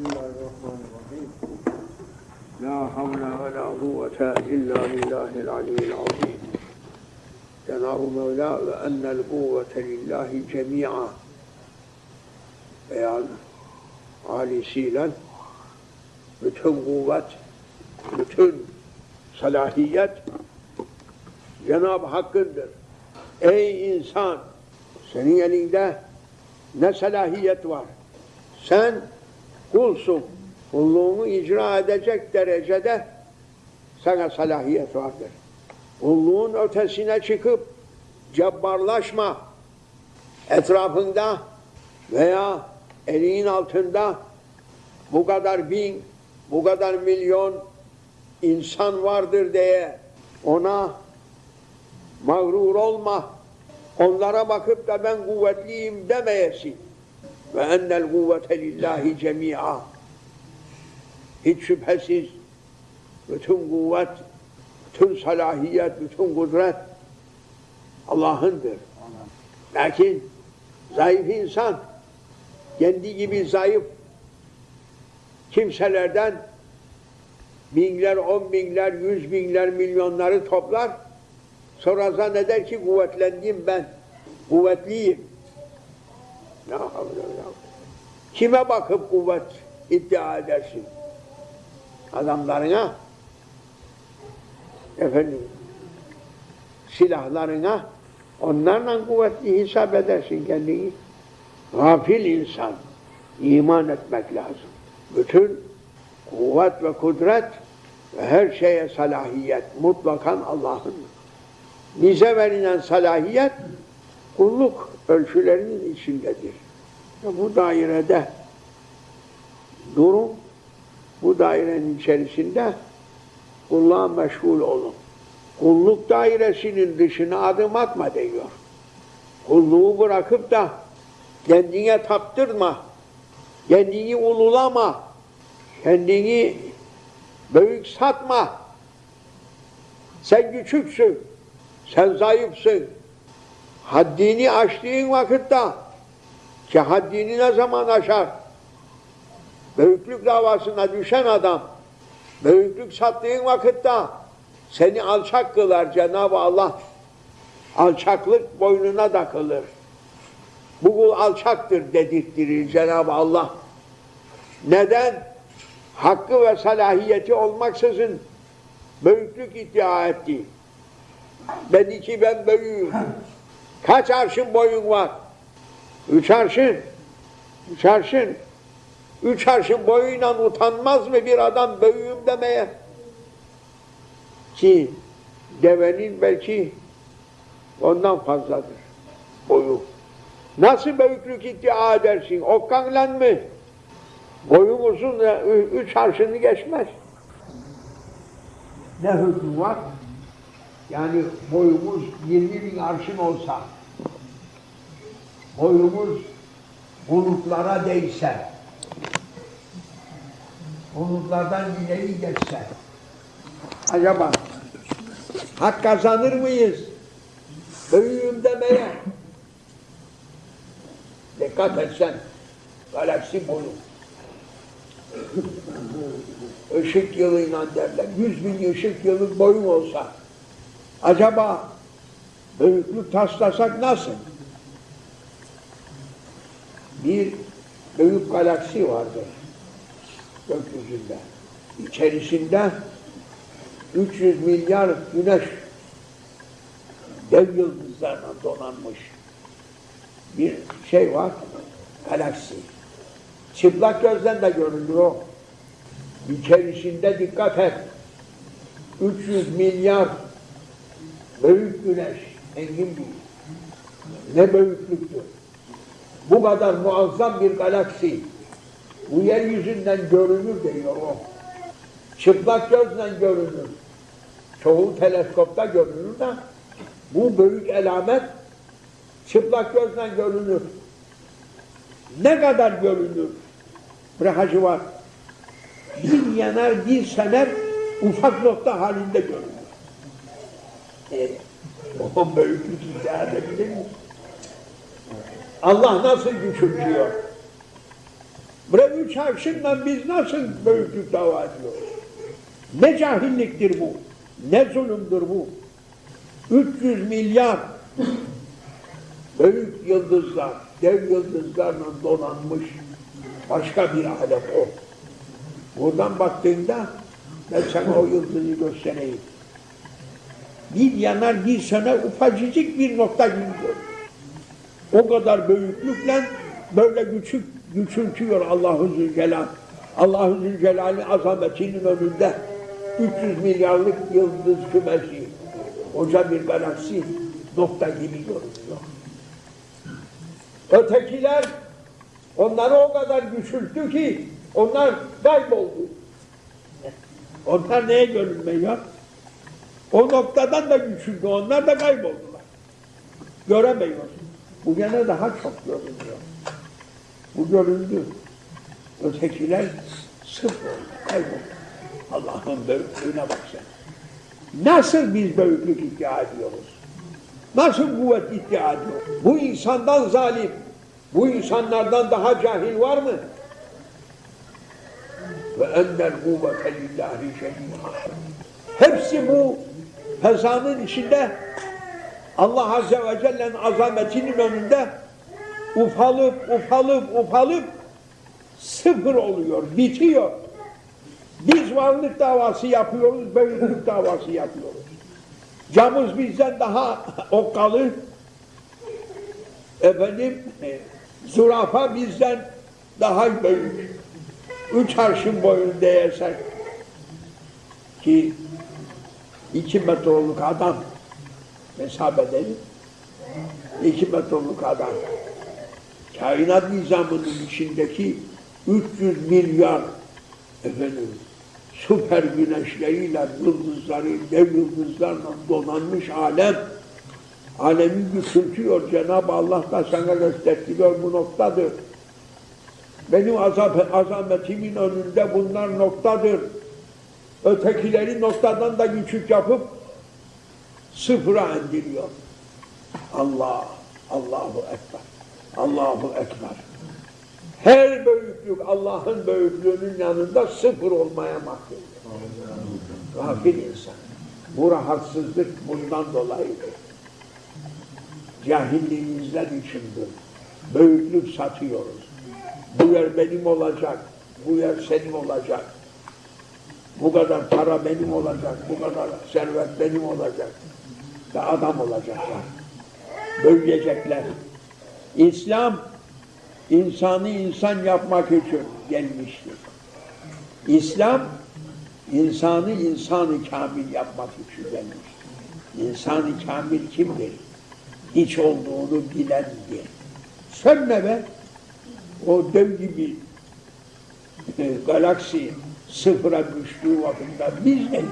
Bismillahirrahmanirrahim. La havle ve la kuvvete illa billahil aliyyil azim. Cenab-ı Mevla ve ennel kuvvete lillahi cemi'a. Beyan halisiyle bütün kuvvet, bütün salahiyet Cenab-ı Hakk'ındır. Ey insan! Senin elinde ne salahiyet var? Sen kulsun. Kulluğunu icra edecek derecede sana salahiyet vardır. Kulluğun ötesine çıkıp cebbarlaşma. Etrafında veya elinin altında bu kadar bin, bu kadar milyon insan vardır diye ona mağrur olma. Onlara bakıp da ben kuvvetliyim demeyesin. Ve ennel kuvvete lillahi cemi'a. Hiç şüphesiz bütün kuvvet, bütün salahiyet, bütün kudret Allah'ındır. Lakin zayıf insan kendi gibi zayıf kimselerden binler, on binler, yüz binler, milyonları toplar. Sonra zanneder ki kuvvetlendim ben. Kuvvetliyim. Havle ve la Kime bakıp kuvvet iddia edersin? Adamlarına, efendim, silahlarına, onlarla kuvvetli hesap edersin kendini. Gafil insan, iman etmek lazım. Bütün kuvvet ve kudret ve her şeye salahiyet mutlakan Allah'ın. Bize verilen salahiyet kulluk ölçülerinin içindedir. Bu dairede durun, bu dairenin içerisinde kulluğa meşgul olun. Kulluk dairesinin dışına adım atma diyor. Kulluğu bırakıp da kendine taptırma, kendini ululama, kendini büyük satma. Sen küçüksün, sen zayıfsın. Haddini aştığın vakitte ki haddini ne zaman aşar? Büyüklük davasına düşen adam büyüklük sattığın vakitte seni alçak kılar Cenab-ı Allah. Alçaklık boynuna takılır. Bu kul alçaktır dedirttirir Cenab-ı Allah. Neden? Hakkı ve salahiyeti olmaksızın büyüklük iddia etti. Dedi ki ben büyüğüm. Kaç arşın boyun var? Üç arşın. Üç arşın. Üç arşın boyuyla utanmaz mı bir adam büyüğüm demeye? Ki devenin belki ondan fazladır boyu. Nasıl büyüklük iddia edersin? Okkanla mı? Boyun uzun üç arşını geçmez. Ne hükmü var? Yani boyumuz 20 bin arşın olsa, boyumuz bulutlara değse, bulutlardan ileri geçse, acaba hak kazanır mıyız? Büyüğüm demeye. Dikkat etsen, galaksi boyu. Işık yılıyla derler, yüz bin ışık yılı boyum olsa, acaba büyüklük taslasak nasıl? Bir büyük galaksi vardır gökyüzünde. İçerisinde 300 milyar güneş dev yıldızlarla donanmış bir şey var, galaksi. Çıplak gözden de görünür o. İçerisinde dikkat et. 300 milyar büyük güneş, engin bir. Ne büyüklüktür. Bu kadar muazzam bir galaksi bu yeryüzünden görünür diyor o. Çıplak gözle görünür. Çoğu teleskopta görünür de bu büyük elamet çıplak gözle görünür. Ne kadar görünür? Bırakıcı var. Bir yanar, bir sener ufak nokta halinde görünür. E, o büyüklük iddia edebilir mi? Allah nasıl küçültüyor? Bre üç arşınla biz nasıl büyüklük dava ediyoruz? Ne cahilliktir bu? Ne zulümdür bu? 300 milyar büyük yıldızlar, dev yıldızlarla donanmış başka bir alem o. Buradan baktığında ben sana o yıldızı göstereyim. Bir yanar bir söner ufacıcık bir nokta gibi. O kadar büyüklükle böyle küçük küçültüyor Allahu Zülcelal. Allahu Zülcelal'in azametinin önünde 300 milyarlık yıldız kümesi, koca bir galaksi nokta gibi görünüyor. Ötekiler onları o kadar küçülttü ki onlar kayboldu. Onlar neye görünmüyor? O noktadan da küçüldü, onlar da kayboldular. Göremiyoruz. Bu gene daha çok görünüyor. Bu göründü. Ötekiler sıfır oldu, kayboldu. Allah'ın büyüklüğüne bak sen. Nasıl biz büyüklük iddia ediyoruz? Nasıl kuvvet iddia ediyoruz? Bu insandan zalim, bu insanlardan daha cahil var mı? Ve ennel kuvvete lillahi cemi'a. Hepsi bu fezanın içinde Allah Azze ve Celle'nin azametinin önünde ufalıp ufalıp ufalıp sıfır oluyor, bitiyor. Biz varlık davası yapıyoruz, büyüklük davası yapıyoruz. Camız bizden daha okkalı, efendim, e, zürafa bizden daha büyük. Üç arşın boyunda yersek ki iki metroluk adam hesap edelim. İki metroluk adam. Kainat nizamının içindeki 300 milyar efendim süper güneşleriyle, yıldızları, dev yıldızlarla donanmış alem alemi küçültüyor. Cenab-ı Allah da sana gösteriyor bu noktadır. Benim azap, azametimin önünde bunlar noktadır. Ötekileri noktadan da küçük yapıp sıfıra indiriyor. Allah, Allahu Ekber, Allahu Ekber. Her büyüklük Allah'ın büyüklüğünün yanında sıfır olmaya mahkum. Gafil insan. Bu rahatsızlık bundan dolayıdır. Cahilliğimizden içindir. Büyüklük satıyoruz. Bu yer benim olacak, bu yer senin olacak. Bu kadar para benim olacak, bu kadar servet benim olacak. Ve adam olacaklar. Bölgecekler. İslam, insanı insan yapmak için gelmiştir. İslam, insanı insanı kamil yapmak için gelmiştir. İnsanı kamil kimdir? Hiç olduğunu bilendir. Sen ne be? O dev gibi e, galaksi sıfıra düştüğü vakıfta biz neyiz?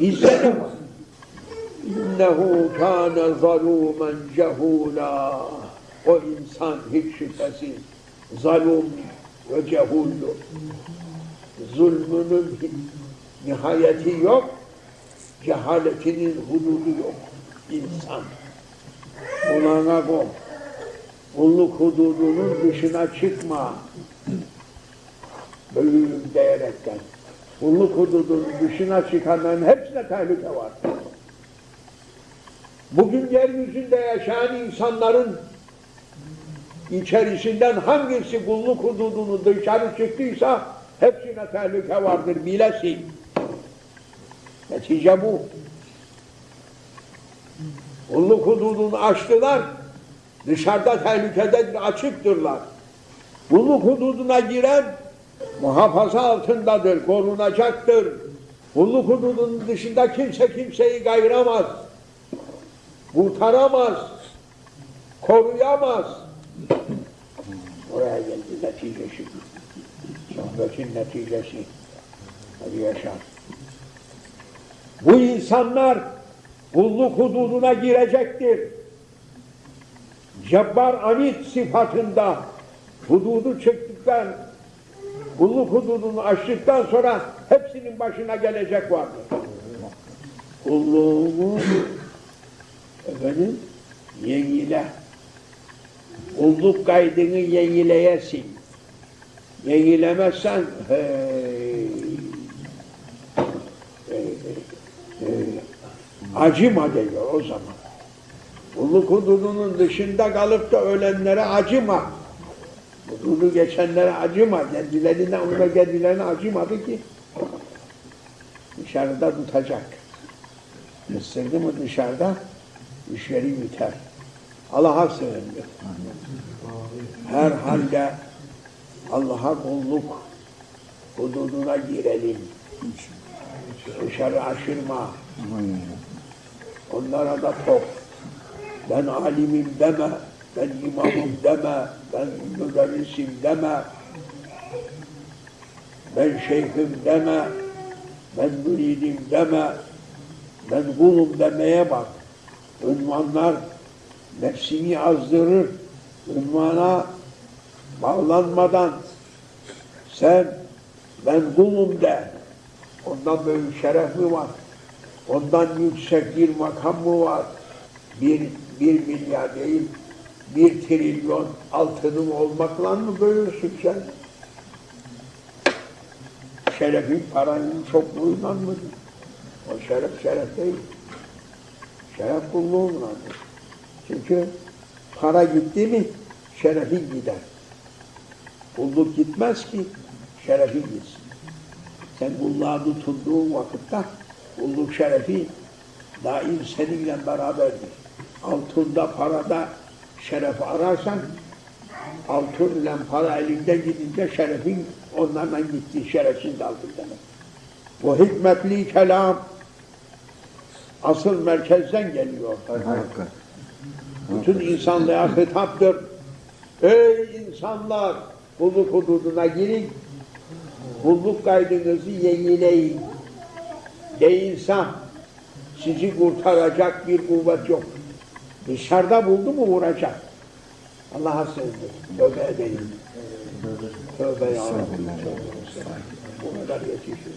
Bizde ne var? İnnehu kâne zalûmen cehûlâ. O insan hiç şüphesiz zalum ve cehuldur. Zulmünün nihayeti yok, cehaletinin hududu yok. İnsan. Kulağına kol. Kulluk hududunun dışına çıkma. Büyüğüm diyerekten. Kulluk hududunun dışına çıkanların hepsine tehlike var. Bugün yeryüzünde yaşayan insanların içerisinden hangisi kulluk hududunu dışarı çıktıysa hepsine tehlike vardır bilesin. Netice bu. Kulluk hududunu aştılar, dışarıda tehlikededir, açıktırlar. Kulluk hududuna giren muhafaza altındadır, korunacaktır. Kulluk hududunun dışında kimse kimseyi gayramaz, kurtaramaz, koruyamaz. Oraya geldi neticesi. Sohbetin neticesi. Hadi yaşa. Bu insanlar kulluk hududuna girecektir. Cebbar Anit sıfatında hududu çıktıktan, kulluk hududunu aştıktan sonra hepsinin başına gelecek vardır. Kulluğumu efendim yengile Kulluk kaydını yenileyesin. Yenilemezsen hey, hey, hey, acıma geliyor o zaman. Kulluk hududunun dışında kalıp da ölenlere acıma. Hududu geçenlere acıma. Kendilerine, ona kendilerine acımadı ki. Dışarıda tutacak. Isırdı mı dışarıda, işleri biter. Allah'a sığındı. Her halde Allah'a kulluk hududuna girelim. Dışarı aşırma. Onlara da top. Ben alimim deme, ben imamım deme, ben müderrisim deme, ben şeyhim deme, ben müridim deme, ben kulum demeye bak. Ünvanlar nefsini azdırır. Ünvana bağlanmadan sen ben kulum de. Ondan böyle şeref mi var? Ondan yüksek bir makam mı var? Bir, bir milyar değil, bir trilyon altının olmakla mı böyürsün sen? Şerefin paranın çokluğundan mı? O şeref şeref değil. Şeref kulluğundandır. Çünkü para gitti mi şerefin gider. Kulluk gitmez ki şerefin gitsin. Sen kulluğa tutunduğun vakitte kulluk şerefi daim seninle beraberdir. Altında, parada şeref ararsan altın ile para elinden gidince şerefin onlarla gitti, şerefsiz aldın demek. Bu hikmetli kelam asıl merkezden geliyor. Bütün insanlığa hitaptır. Ey insanlar! Kulluk hududuna girin. Kulluk kaydınızı yenileyin. Değilse sizi kurtaracak bir kuvvet yok. Dışarıda buldu mu vuracak. Allah'a sığındır. Tövbe edeyim. Tövbe ya Rabbi. Tövbe. Yetişir.